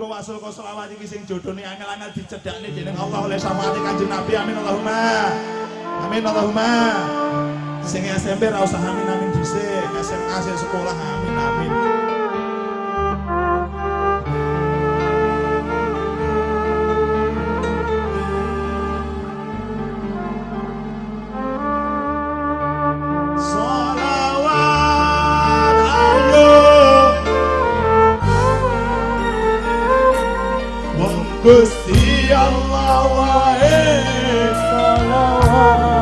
Muga wasul kok selawat iki sing jodhone angel-angel dicedhakne dening Allah oleh samane Kanjeng Nabi. Amin Allahumma. Amin Allahumma. Sing SMP ra usah amin amin dhisik. SMA sing sekolah amin. amin. Gusti Allah wae salawat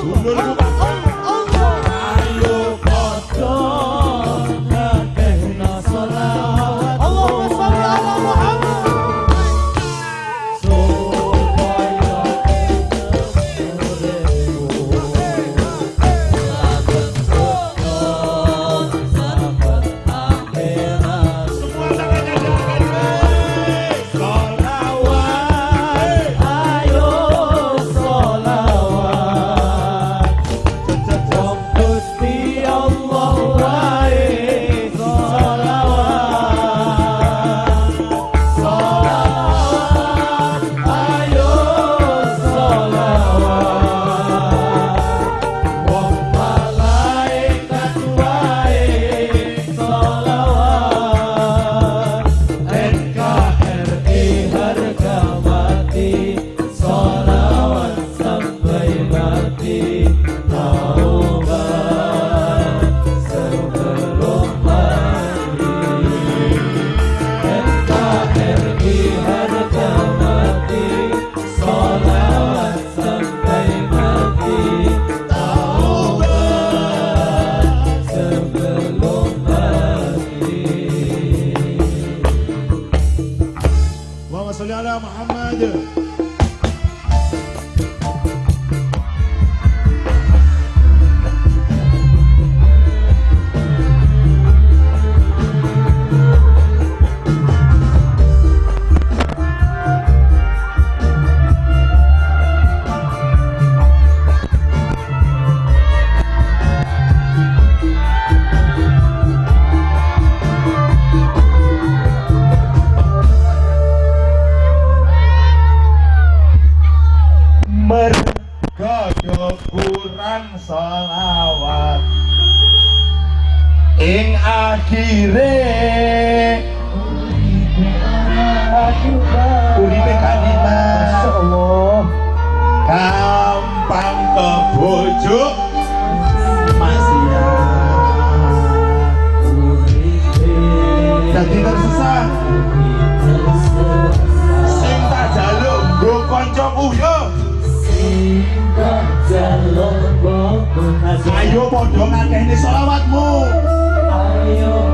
Oh, lan sholawat ing akhirnya podo ngakehne selawatmu. Ayo.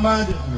Muhammad